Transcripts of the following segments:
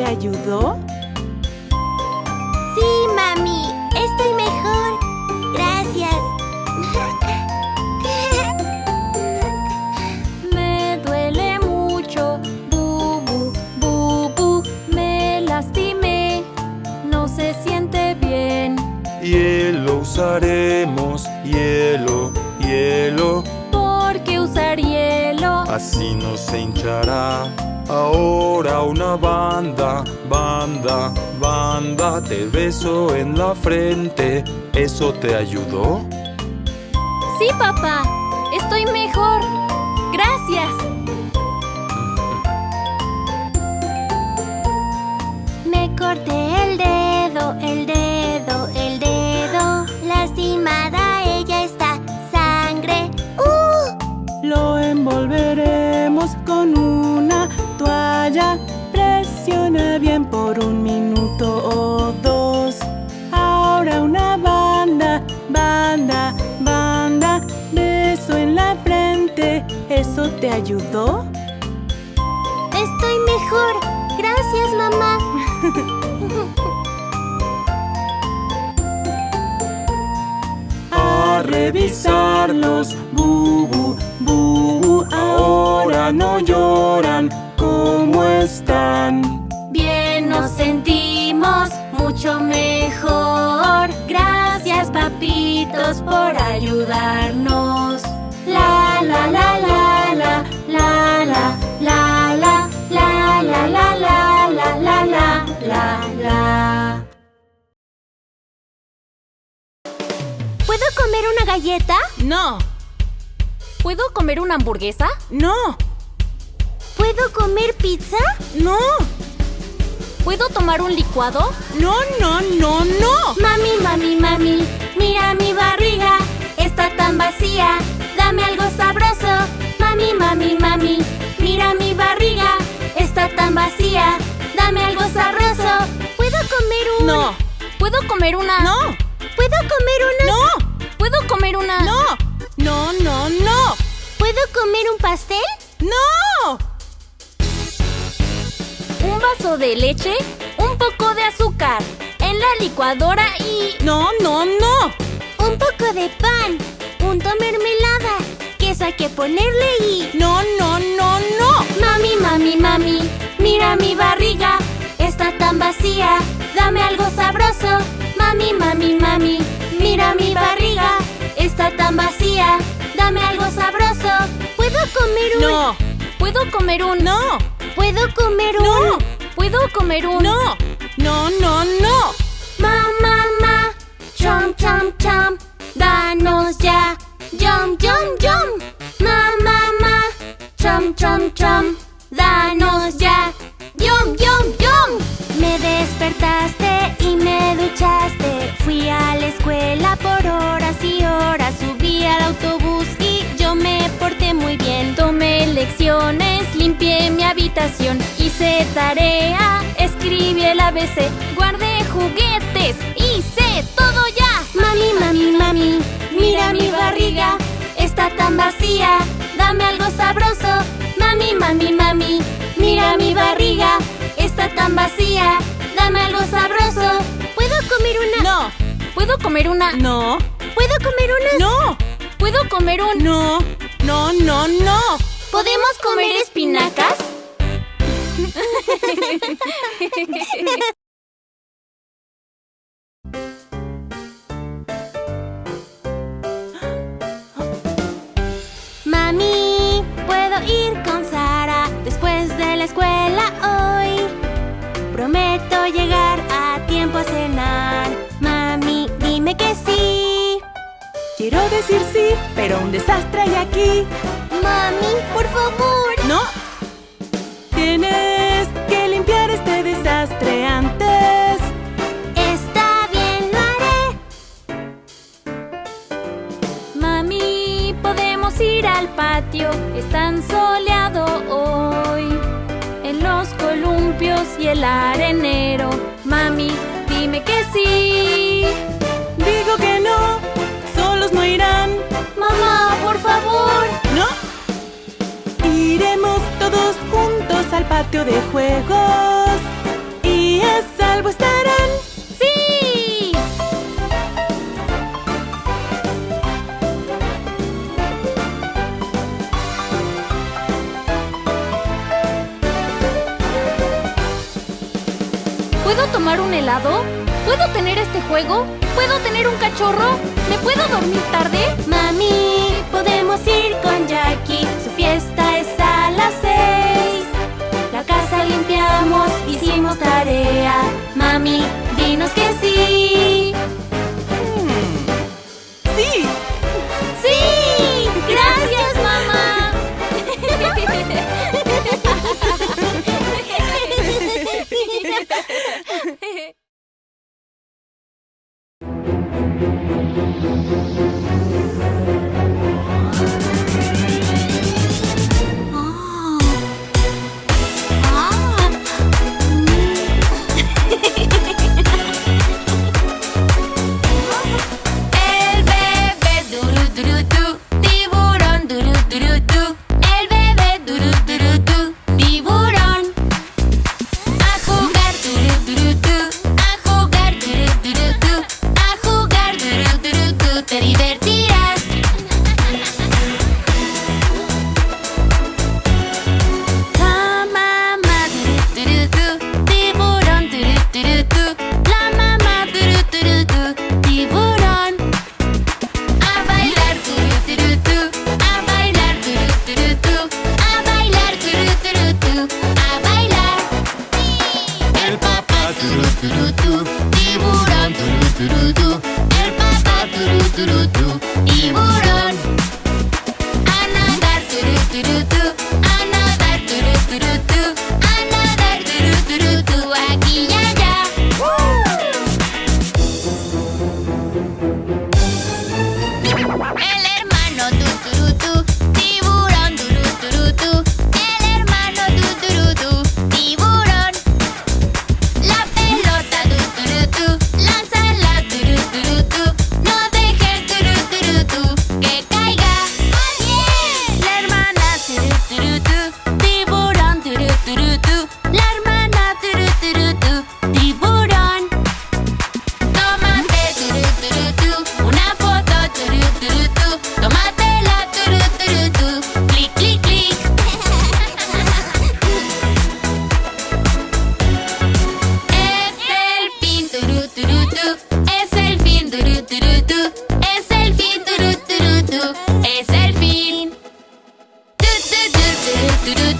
te ayudó? Sí, mami. Estoy mejor. Gracias. Me duele mucho, bubu, bubu, me lastimé, no se siente bien. Hielo usaremos, hielo, hielo, ¿Por qué usar hielo? así no se hinchará. Ahora una banda, banda, banda, te beso en la frente. ¿Eso te ayudó? Sí, papá, estoy mejor. Gracias. Me corté ¿Eso te ayudó? Estoy mejor. Gracias, mamá. A revisarlos, bubu, bubu. Ahora no lloran. ¿Cómo están? Bien nos sentimos mucho mejor. Gracias, papitos, por ayudarnos. ¿Puedo comer una galleta? No. ¿Puedo comer una hamburguesa? No. ¿Puedo comer pizza? No. ¿Puedo tomar un licuado? No, no, no, no. Mami, mami, mami, mira mi barriga. Está tan vacía dame algo sabroso. Mami, mami, mami, mira mi barriga, está tan vacía, dame algo sabroso. ¿Puedo comer un...? No, ¿Puedo comer una? no, ¿Puedo comer una...? no, ¿Puedo comer una? no, no, no, no, ¿Puedo comer un pastel? no. Un vaso de leche, un poco de azúcar, en la licuadora y... No, no, no. Un poco de pan. Punto mermelada. Queso hay que ponerle y... No, no, no, no. Mami, mami, mami, mira mi barriga, está tan vacía, dame algo sabroso. Mami, mami, mami, mira mi barriga, está tan vacía, dame algo sabroso. ¿Puedo comer un...? No, ¿Puedo comer un? no, ¿Puedo comer un...? no, ¿Puedo comer un? no, no, no, no. Ma, ma, ma, chom, chom, chom, danos ya, yum, yum, yum. Ma, ma, ma, chom, chom, chom, danos ya, yum, yum, yum. Me despertaste y me duchaste. Fui a la escuela por horas y horas. Subí al autobús y yo me porté muy bien. Tomé lecciones, limpié mi habitación, hice tarea, escribí el ABC, guardé juguetes, hice todo ya. Tan vacía, dame algo sabroso. Mami, mami, mami, mira mi barriga, está tan vacía, dame algo sabroso. ¿Puedo comer una...? No, ¿Puedo comer una? no, ¿Puedo comer una...? no, ¿Puedo comer un? no, no, no, no. ¿Podemos comer espinacas? a cenar. Mami, dime que sí. Quiero decir sí, pero un desastre hay aquí. Mami, por favor. todos juntos al patio de juegos y a salvo estarán. ¡Sí! ¿Puedo tomar un helado? ¿Puedo tener este juego? ¿Puedo tener un cachorro? ¿Me puedo dormir tarde? Mami, podemos ir con Jackie Mami, dinos que sí.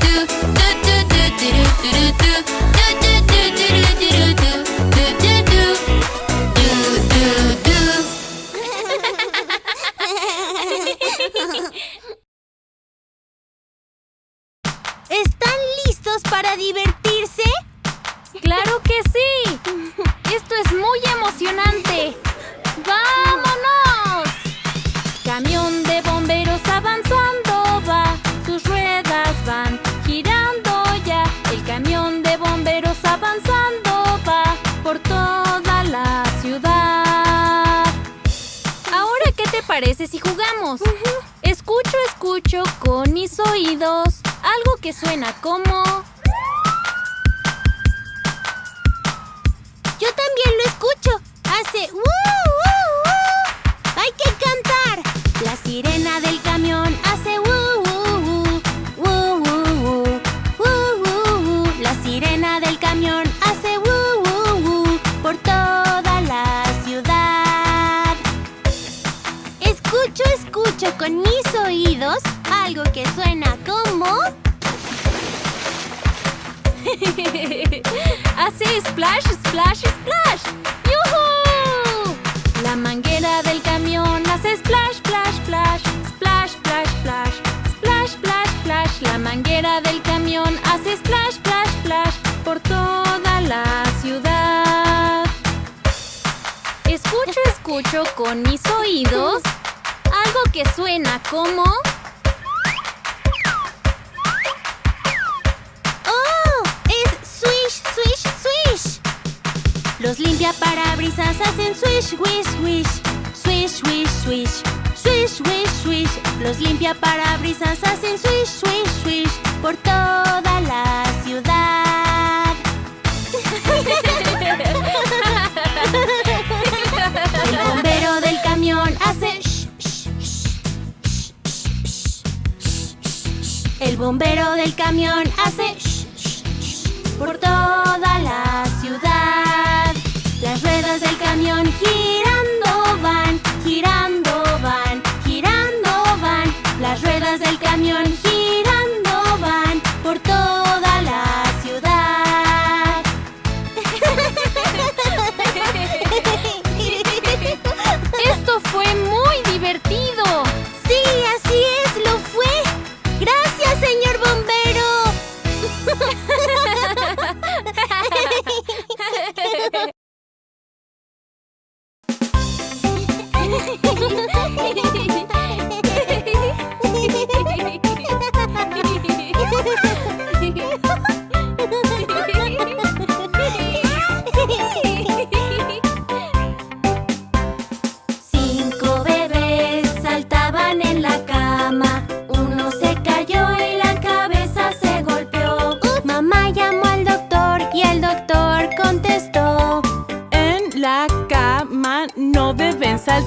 do. escucho con mis oídos algo que suena como... Yo también lo escucho. Hace... ¡uh! algo que suena como... Hace splash, splash, splash. ¡Yuhu! La manguera del camión hace splash, splash, splash. Splash, splash, splash. Splash, splash, splash. La manguera del camión hace splash, splash, splash. Por toda la ciudad. Escucho, escucho con mis oídos algo que suena como... Los limpia parabrisas hacen swish, wish, wish. Swish, wish, swish. Swish, wish, swish. Los limpia parabrisas hacen swish, swish, swish. Por toda la ciudad. El bombero del camión hace shh, shh, shh, El bombero del camión hace shh shh shh por toda la ciudad. Ruedas del camión girando van, girando van, girando van. Las ruedas del camión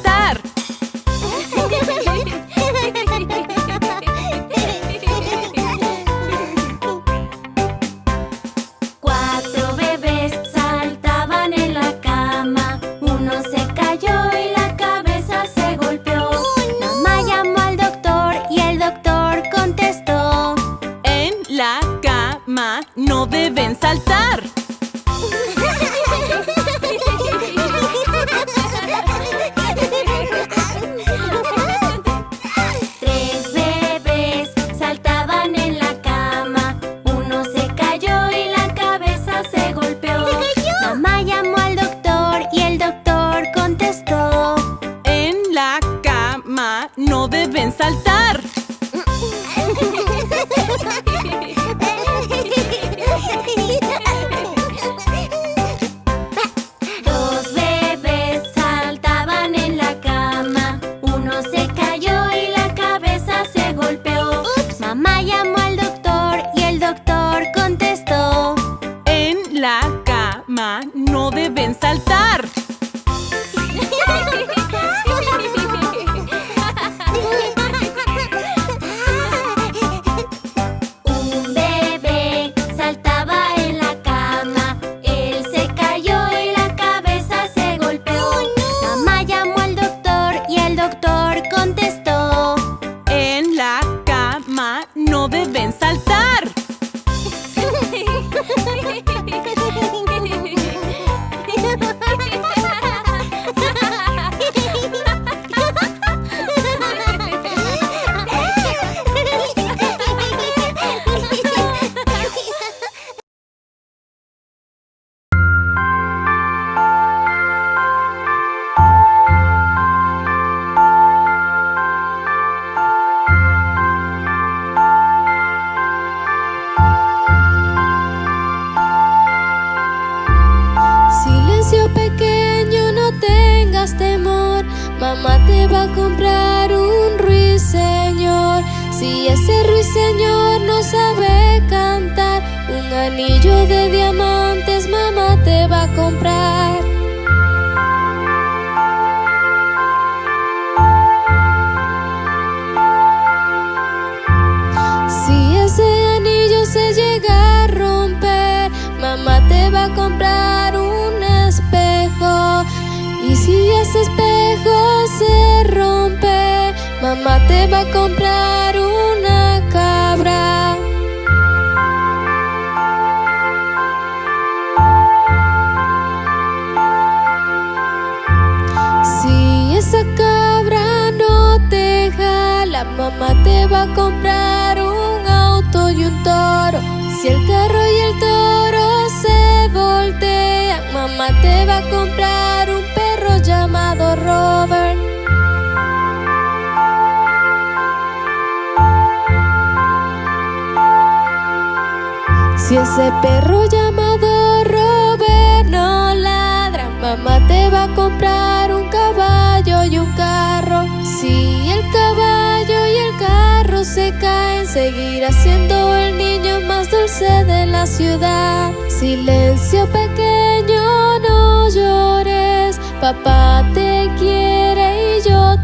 deben va a comprar un ruiseñor. Si ese ruiseñor no sabe cantar, un anillo de diamantes mamá te va a comprar. Si ese anillo se llega a romper, mamá te va a comprar un espejo. Y si ese espejo mamá te va a comprar una cabra. Si esa cabra no te jala, mamá te va a comprar un auto y un toro. Si el carro y el toro se voltean, mamá te va a comprar Si ese perro llamado Robert no ladra, mamá te va a comprar un caballo y un carro. Si el caballo y el carro se caen, seguirá siendo el niño más dulce de la ciudad. Silencio pequeño, no llores, papá te quiere y yo